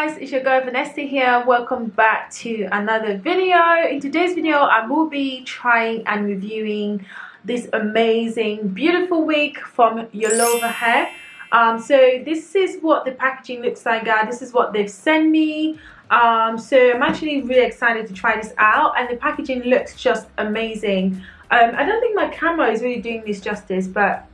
it's your girl Vanessa here. Welcome back to another video. In today's video I will be trying and reviewing this amazing beautiful wig from Yolova hair. Um, so this is what the packaging looks like guys. This is what they've sent me. Um, so I'm actually really excited to try this out and the packaging looks just amazing. Um, I don't think my camera is really doing this justice but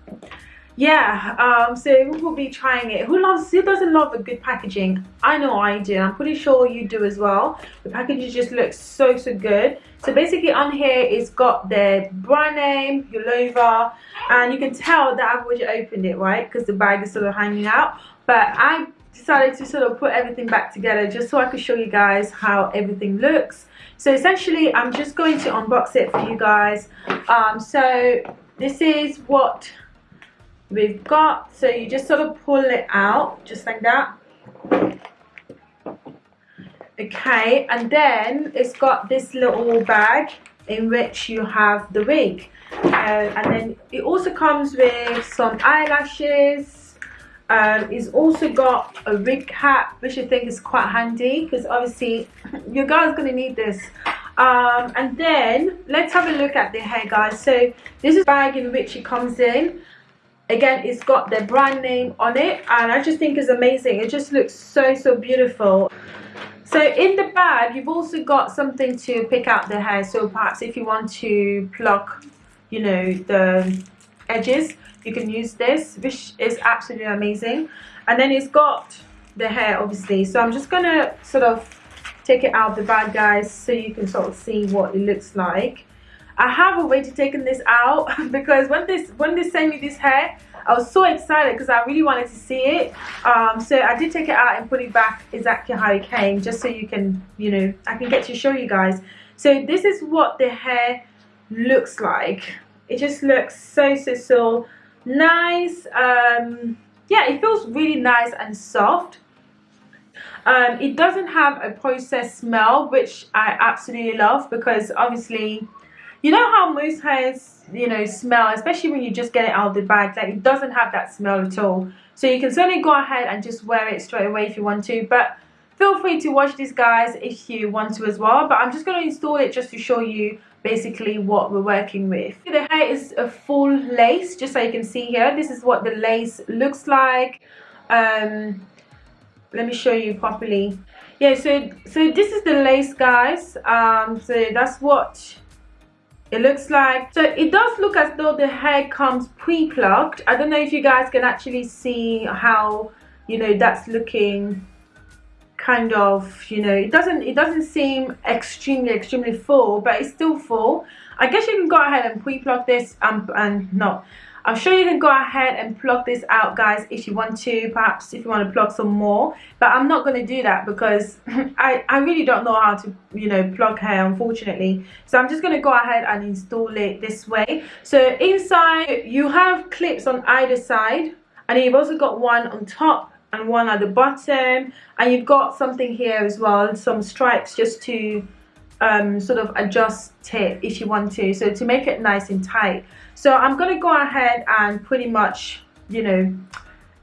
yeah um so we will be trying it. Who loves who doesn't love a good packaging? I know i do i'm pretty sure you do as well. The packaging just looks so so good. So basically on here it's got the brand name Yolova and you can tell that i've already opened it right? Because the bag is sort of hanging out. But i decided to sort of put everything back together just so i could show you guys how everything looks. So essentially i'm just going to unbox it for you guys. Um so this is what we've got so you just sort of pull it out just like that. Okay and then it's got this little bag in which you have the wig. Uh, and then it also comes with some eyelashes. Um, it's also got a wig cap which I think is quite handy because obviously your girl's gonna need this. Um, and then let's have a look at the hair guys. So this is bag in which it comes in again it's got their brand name on it and I just think it's amazing. It just looks so so beautiful. So in the bag you've also got something to pick out the hair. So perhaps if you want to pluck you know the edges you can use this which is absolutely amazing. And then it's got the hair obviously. So I'm just gonna sort of take it out of the bag guys so you can sort of see what it looks like I have already taken this out because when this when they sent me this hair I was so excited because I really wanted to see it. Um, so I did take it out and put it back exactly how it came just so you can you know I can get to show you guys. So this is what the hair looks like. It just looks so so so nice. Um, yeah it feels really nice and soft. Um, it doesn't have a processed smell which I absolutely love because obviously you know how moose hairs you know smell especially when you just get it out of the bag like it doesn't have that smell at all. So you can certainly go ahead and just wear it straight away if you want to but feel free to watch this guys if you want to as well. But i'm just going to install it just to show you basically what we're working with. The hair is a full lace just so you can see here. This is what the lace looks like. Um let me show you properly. Yeah so so this is the lace guys. Um so that's what it looks like. So it does look as though the hair comes pre-plucked. I don't know if you guys can actually see how you know that's looking kind of you know it doesn't it doesn't seem extremely extremely full but it's still full. I guess you can go ahead and pre-pluck this um, and not I'm sure you can go ahead and plug this out guys if you want to perhaps if you want to plug some more but I'm not going to do that because I, I really don't know how to you know plug hair unfortunately. So I'm just going to go ahead and install it this way. So inside you have clips on either side and you've also got one on top and one at the bottom. And you've got something here as well some stripes just to um, sort of adjust it if you want to. So to make it nice and tight. So I'm gonna go ahead and pretty much you know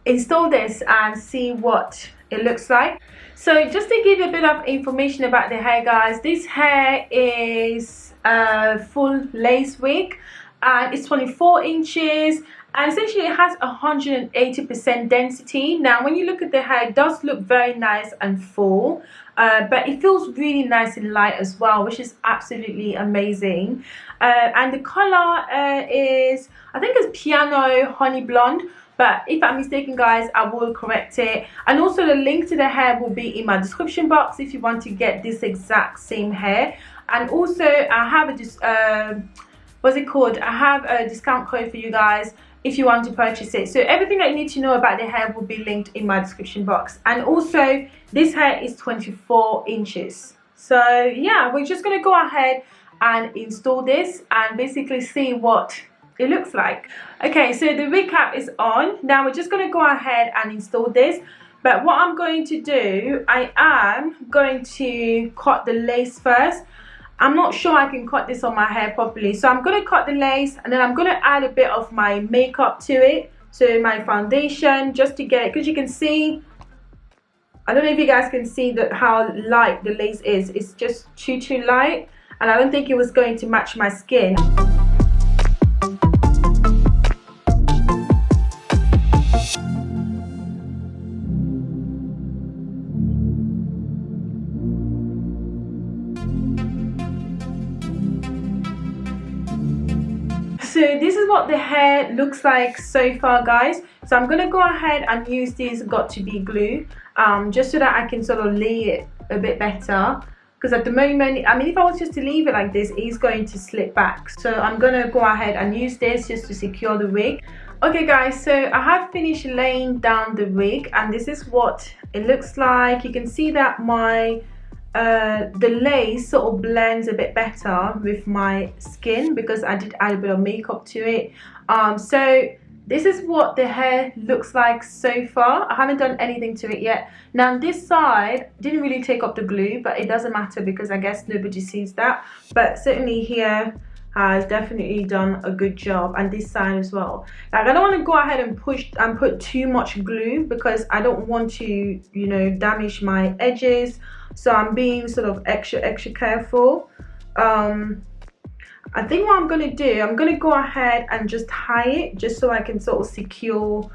install this and see what it looks like. So just to give you a bit of information about the hair guys this hair is a full lace wig. And it's 24 inches and essentially it has 180% density now when you look at the hair it does look very nice and full uh, but it feels really nice and light as well which is absolutely amazing. Uh, and the color uh, is I think it's piano honey blonde but if I'm mistaken guys I will correct it. And also the link to the hair will be in my description box if you want to get this exact same hair. And also I have a uh, what's it called? I have a discount code for you guys if you want to purchase it. So everything that you need to know about the hair will be linked in my description box. And also this hair is 24 inches. So yeah we're just going to go ahead and install this and basically see what it looks like. Okay so the recap is on. Now we're just going to go ahead and install this. But what I'm going to do I am going to cut the lace first I'm not sure I can cut this on my hair properly. So I'm to cut the lace and then I'm to add a bit of my makeup to it. So my foundation just to get. Because you can see I don't know if you guys can see that how light the lace is it's just too too light and I don't think it was going to match my skin so this is what the hair looks like so far guys. So i'm gonna go ahead and use this Got2b glue um, just so that i can sort of lay it a bit better. Because at the moment i mean if i was just to leave it like this it's going to slip back. So i'm gonna go ahead and use this just to secure the wig. Okay guys so i have finished laying down the wig and this is what it looks like. You can see that my uh, the lace sort of blends a bit better with my skin because I did add a bit of makeup to it. Um, so this is what the hair looks like so far. I haven't done anything to it yet. Now this side didn't really take up the glue but it doesn't matter because I guess nobody sees that. But certainly here has definitely done a good job and this side as well. Like i don't want to go ahead and push and put too much glue because i don't want to you know damage my edges so i'm being sort of extra extra careful. Um i think what i'm gonna do i'm gonna go ahead and just tie it just so i can sort of secure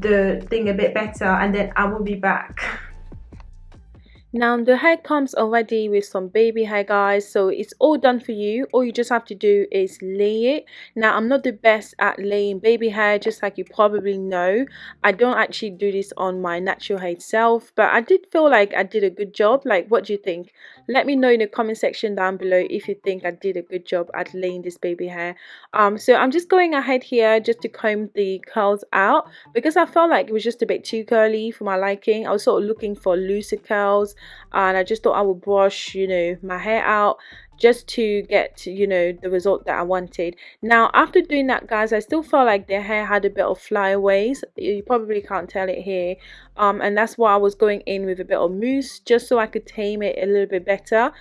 the thing a bit better and then i will be back now the hair comes already with some baby hair guys so it's all done for you. All you just have to do is lay it. Now i'm not the best at laying baby hair just like you probably know. I don't actually do this on my natural hair itself but i did feel like i did a good job. Like what do you think? Let me know in the comment section down below if you think i did a good job at laying this baby hair. Um so i'm just going ahead here just to comb the curls out because i felt like it was just a bit too curly for my liking. I was sort of looking for looser curls and I just thought I would brush you know my hair out just to get you know the result that I wanted. Now after doing that guys I still felt like the hair had a bit of flyaways you probably can't tell it here. Um and that's why I was going in with a bit of mousse just so I could tame it a little bit better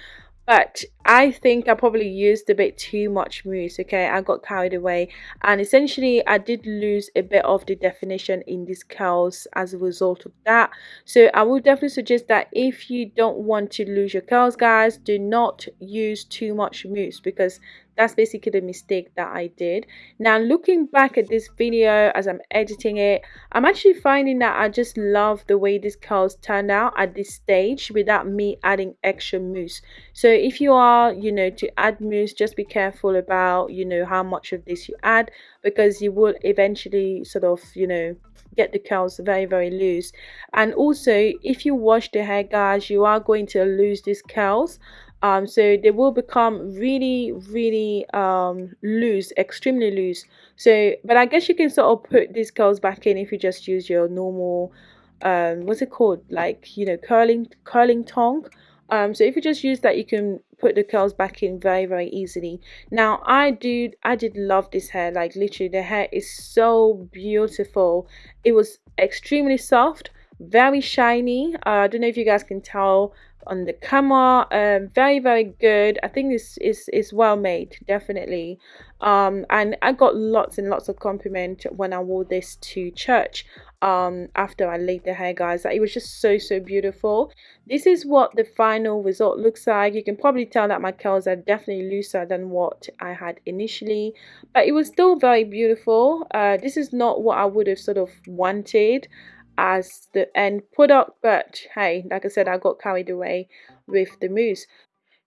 but I think I probably used a bit too much mousse okay? I got carried away. And essentially I did lose a bit of the definition in these curls as a result of that. So I would definitely suggest that if you don't want to lose your curls guys do not use too much mousse because that's basically the mistake that I did. Now looking back at this video as I'm editing it I'm actually finding that I just love the way these curls turned out at this stage without me adding extra mousse. So if you are you know to add mousse just be careful about you know how much of this you add because you will eventually sort of you know get the curls very very loose. And also if you wash the hair guys you are going to lose these curls um so they will become really really um loose extremely loose. So but i guess you can sort of put these curls back in if you just use your normal um what's it called? Like you know curling curling tongue. Um so if you just use that you can put the curls back in very very easily. Now i do i did love this hair. Like literally the hair is so beautiful. It was extremely soft very shiny. Uh, i don't know if you guys can tell on the camera um very very good. I think this is is well made definitely. Um and i got lots and lots of compliment when i wore this to church um after i laid the hair guys. It was just so so beautiful. This is what the final result looks like. You can probably tell that my curls are definitely looser than what i had initially but it was still very beautiful. Uh this is not what i would have sort of wanted as the end product but hey like i said i got carried away with the mousse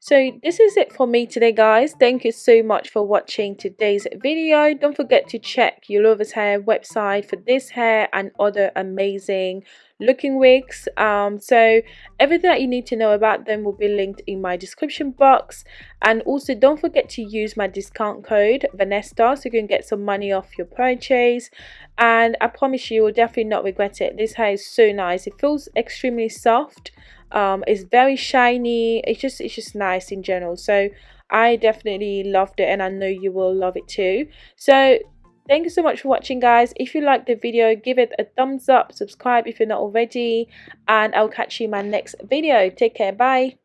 so this is it for me today guys. Thank you so much for watching today's video. Don't forget to check Ulova's hair website for this hair and other amazing looking wigs. Um so everything that you need to know about them will be linked in my description box. And also don't forget to use my discount code vanessa so you can get some money off your purchase. And i promise you you will definitely not regret it. This hair is so nice. It feels extremely soft um it's very shiny. It's just it's just nice in general. So i definitely loved it and i know you will love it too. So thank you so much for watching guys. If you liked the video give it a thumbs up. Subscribe if you're not already. And i'll catch you in my next video. Take care. Bye